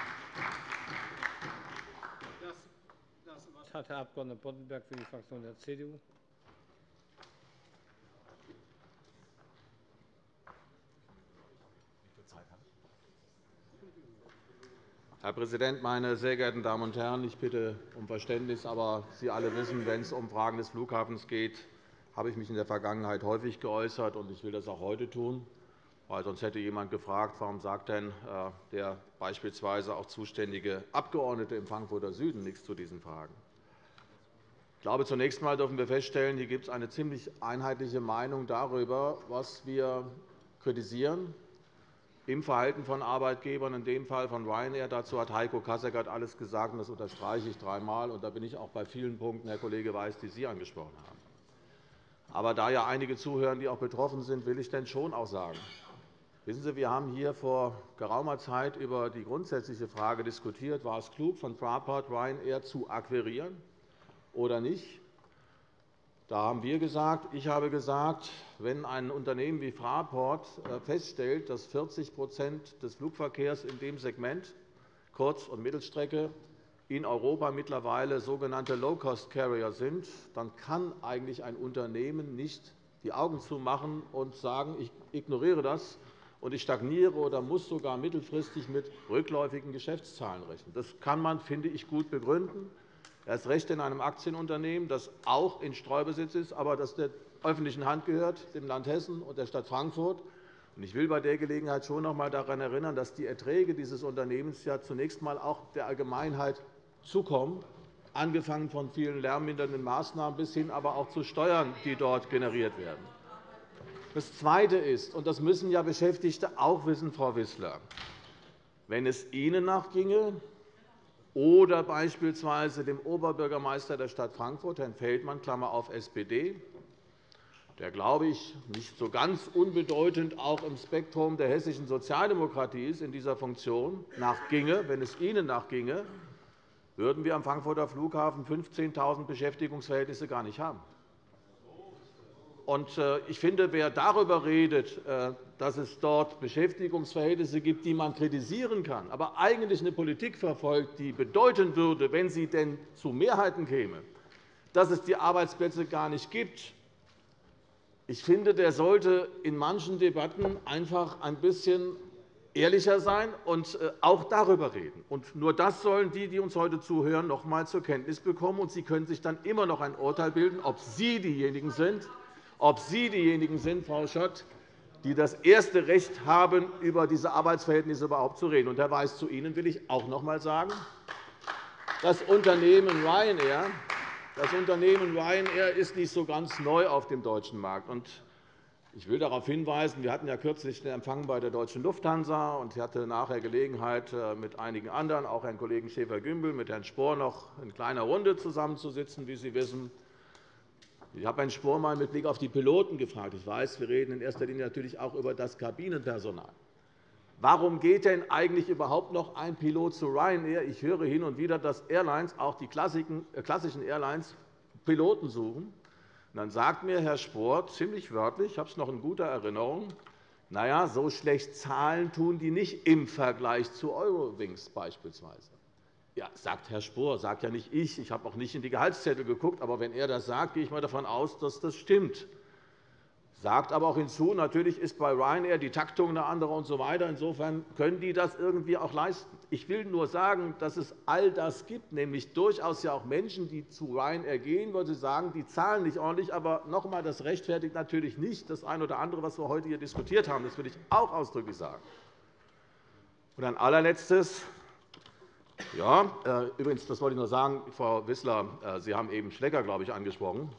hat Herr Abg. Boddenberg für die Fraktion der CDU. Herr Präsident, meine sehr geehrten Damen und Herren! Ich bitte um Verständnis. Aber Sie alle wissen, wenn es um Fragen des Flughafens geht, habe ich mich in der Vergangenheit häufig geäußert, und ich will das auch heute tun. Weil sonst hätte jemand gefragt, warum sagt denn äh, der beispielsweise auch zuständige Abgeordnete im Frankfurter Süden nichts zu diesen Fragen. Ich glaube, zunächst einmal dürfen wir feststellen, hier gibt es eine ziemlich einheitliche Meinung darüber, was wir kritisieren im Verhalten von Arbeitgebern, in dem Fall von Ryanair. Dazu hat Heiko Kasseckert alles gesagt, und das unterstreiche ich dreimal. Und da bin ich auch bei vielen Punkten, Herr Kollege Weiß, die Sie angesprochen haben. Aber da ja einige zuhören, die auch betroffen sind, will ich denn schon auch sagen, Wissen Sie, wir haben hier vor geraumer Zeit über die grundsätzliche Frage diskutiert, war es klug, von Fraport Ryanair zu akquirieren oder nicht. Da haben wir gesagt, ich habe gesagt, wenn ein Unternehmen wie Fraport äh, feststellt, dass 40% des Flugverkehrs in dem Segment Kurz- und Mittelstrecke in Europa mittlerweile sogenannte Low-Cost-Carrier sind, dann kann eigentlich ein Unternehmen nicht die Augen zumachen und sagen, ich ignoriere das und ich stagniere oder muss sogar mittelfristig mit rückläufigen Geschäftszahlen rechnen. Das kann man, finde ich, gut begründen erst recht in einem Aktienunternehmen, das auch in Streubesitz ist, aber das der öffentlichen Hand gehört, dem Land Hessen und der Stadt Frankfurt. Ich will bei der Gelegenheit schon noch einmal daran erinnern, dass die Erträge dieses Unternehmens ja zunächst einmal auch der Allgemeinheit zukommen, angefangen von vielen lärmmindernden Maßnahmen bis hin aber auch zu Steuern, die dort generiert werden. Das Zweite ist, und das müssen ja Beschäftigte auch wissen, Frau Wissler, wenn es Ihnen nachginge, oder beispielsweise dem Oberbürgermeister der Stadt Frankfurt, Herrn Feldmann, Klammer auf SPD, der, glaube ich, nicht so ganz unbedeutend auch im Spektrum der hessischen Sozialdemokratie ist in dieser Funktion, nachginge, wenn es Ihnen nachginge, würden wir am Frankfurter Flughafen 15.000 Beschäftigungsverhältnisse gar nicht haben. Äh, ich finde, wer darüber redet, äh, dass es dort Beschäftigungsverhältnisse gibt, die man kritisieren kann, aber eigentlich eine Politik verfolgt, die bedeuten würde, wenn sie denn zu Mehrheiten käme, dass es die Arbeitsplätze gar nicht gibt, ich finde, der sollte in manchen Debatten einfach ein bisschen ehrlicher sein und äh, auch darüber reden. Nur das sollen die, die uns heute zuhören, noch einmal zur Kenntnis bekommen. Und Sie können sich dann immer noch ein Urteil bilden, ob Sie diejenigen sind, ob Sie diejenigen sind, Frau Schott, die das erste Recht haben, über diese Arbeitsverhältnisse überhaupt zu reden. Und, Herr Weiß, zu Ihnen will ich auch noch einmal sagen, das Unternehmen Ryanair das Unternehmen Ryanair ist nicht so ganz neu auf dem deutschen Markt. Ich will darauf hinweisen, wir hatten ja kürzlich den Empfang bei der Deutschen Lufthansa, und ich hatte nachher Gelegenheit, äh, mit einigen anderen, auch Herrn Kollegen Schäfer-Gümbel, mit Herrn Spohr noch in kleiner Runde zusammenzusitzen, wie Sie wissen. Ich habe Herrn Spohr einmal mit Blick auf die Piloten gefragt. Ich weiß, wir reden in erster Linie natürlich auch über das Kabinenpersonal. Warum geht denn eigentlich überhaupt noch ein Pilot zu Ryanair? Ich höre hin und wieder, dass Airlines, auch die äh, klassischen Airlines, Piloten suchen. dann sagt mir Herr Spohr ziemlich wörtlich, ich habe es noch in guter Erinnerung, na ja, so schlecht zahlen tun die nicht im Vergleich zu Eurowings beispielsweise. Ja, sagt Herr Spohr, sagt ja nicht ich. Ich habe auch nicht in die Gehaltszettel geguckt. Aber wenn er das sagt, gehe ich mal davon aus, dass das stimmt. sagt aber auch hinzu, natürlich ist bei Ryanair die Taktung eine andere usw. So Insofern können die das irgendwie auch leisten. Ich will nur sagen, dass es all das gibt, nämlich durchaus ja auch Menschen, die zu Ryanair gehen, weil sie sagen, die zahlen nicht ordentlich. Aber noch einmal, das rechtfertigt natürlich nicht das eine oder andere, was wir heute hier diskutiert haben. Das will ich auch ausdrücklich sagen. Und ein allerletztes. Ja, äh, übrigens, das wollte ich nur sagen, Frau Wissler, äh, Sie haben eben Schlecker, glaube ich, angesprochen.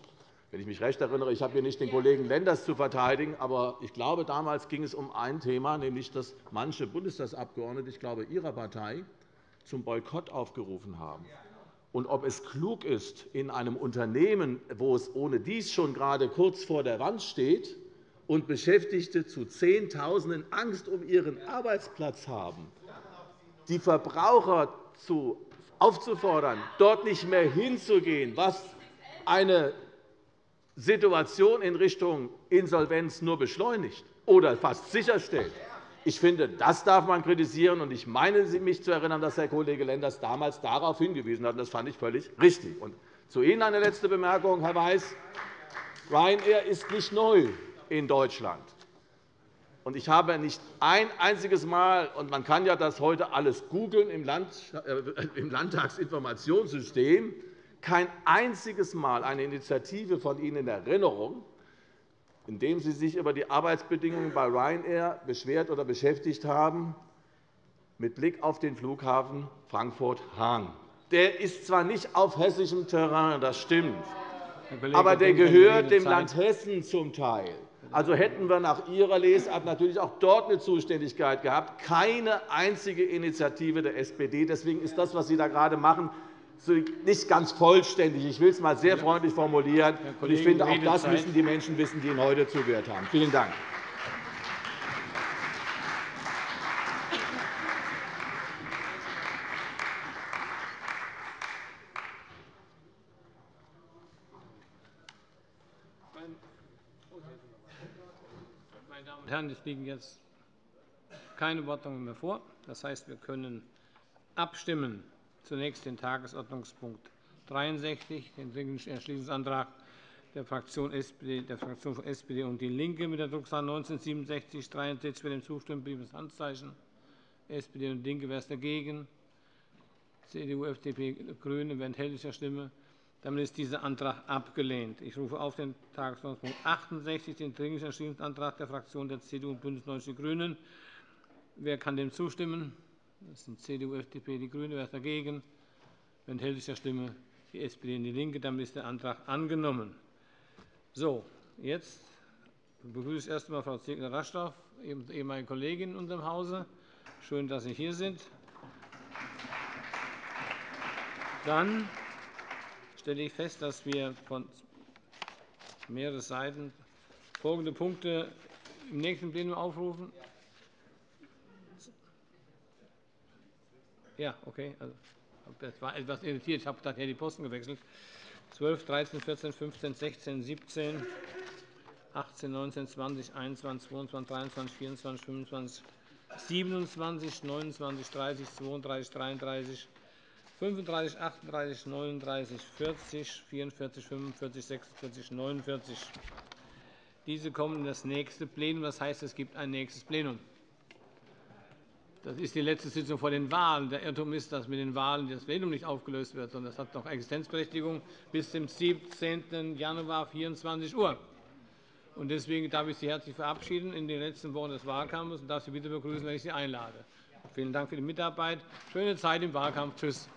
Wenn ich mich recht erinnere, ich habe hier nicht den Kollegen Lenders zu verteidigen, aber ich glaube, damals ging es um ein Thema, nämlich dass manche Bundestagsabgeordnete, ich glaube Ihrer Partei, zum Boykott aufgerufen haben. Und ob es klug ist, in einem Unternehmen, wo es ohne dies schon gerade kurz vor der Wand steht und Beschäftigte zu Zehntausenden Angst um ihren Arbeitsplatz haben, die Verbraucher aufzufordern, dort nicht mehr hinzugehen, was eine Situation in Richtung Insolvenz nur beschleunigt oder fast sicherstellt. Ich finde, das darf man kritisieren. Und ich meine, mich zu erinnern, dass Herr Kollege Lenders damals darauf hingewiesen hat. Das fand ich völlig richtig. Und zu Ihnen eine letzte Bemerkung, Herr Weiß. Ryanair ist nicht neu in Deutschland. Und ich habe nicht ein einziges Mal, und man kann ja das heute alles googeln im, äh, im Landtagsinformationssystem, kein einziges Mal eine Initiative von Ihnen in Erinnerung, in der Sie sich über die Arbeitsbedingungen bei Ryanair beschwert oder beschäftigt haben, mit Blick auf den Flughafen Frankfurt-Hahn. Der ist zwar nicht auf hessischem Terrain, das stimmt, aber der gehört dem Land Hessen zum Teil. Also hätten wir nach Ihrer Lesart natürlich auch dort eine Zuständigkeit gehabt. Keine einzige Initiative der SPD. Deswegen ist das, was Sie da gerade machen, nicht ganz vollständig. Ich will es einmal sehr freundlich formulieren. Ich finde, auch das müssen die Menschen wissen, die Ihnen heute zugehört haben. Vielen Dank. Herren, es liegen jetzt keine Wortmeldungen mehr vor. Das heißt, wir können abstimmen zunächst den Tagesordnungspunkt 63, den Dringlichen Entschließungsantrag der Fraktion, SPD, der Fraktion von SPD und DIE LINKE mit der Drucksache 19 43 Wer dem zustimmt, bitte das Handzeichen. SPD und LINKE, wer ist dagegen? CDU, FDP, GRÜNE, wer enthält sich der Stimme? Damit ist dieser Antrag abgelehnt. Ich rufe auf den Tagesordnungspunkt 68, den Dringlichen Entschließungsantrag der Fraktionen der CDU und BÜNDNIS 90 die GRÜNEN. Wer kann dem zustimmen? Das sind CDU, FDP, die GRÜNE. Wer ist dagegen? Wer enthält sich der Stimme? Die SPD und DIE LINKE. Damit ist der Antrag angenommen. So, jetzt begrüße ich erst einmal Frau Zegler-Raschdorf, ehemalige Kollegin in unserem Hause. Schön, dass Sie hier sind. Dann stelle ich fest, dass wir von mehreren Seiten folgende Punkte im nächsten Plenum aufrufen. Ja, okay. Also, das war etwas irritiert. Ich habe daher die Posten gewechselt. 12, 13, 14, 15, 16, 17, 18, 19, 20, 21, 22, 23, 24, 25, 27, 29, 30, 32, 33, 35, 38, 39, 40, 44, 45, 46, 49. Diese kommen in das nächste Plenum. Das heißt, es gibt ein nächstes Plenum. Das ist die letzte Sitzung vor den Wahlen. Der Irrtum ist, dass mit den Wahlen das Plenum nicht aufgelöst wird, sondern das hat noch Existenzberechtigung bis zum 17. Januar 24 Uhr. Deswegen darf ich Sie herzlich verabschieden in den letzten Wochen des Wahlkampfes und darf Sie bitte begrüßen, wenn ich Sie einlade. Vielen Dank für die Mitarbeit. Schöne Zeit im Wahlkampf. Tschüss.